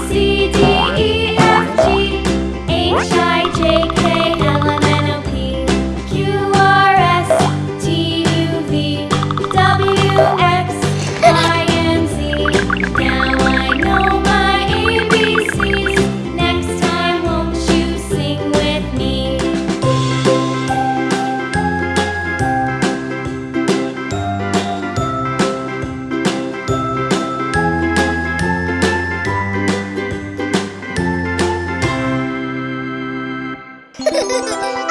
C, D. Ha ha ha ha!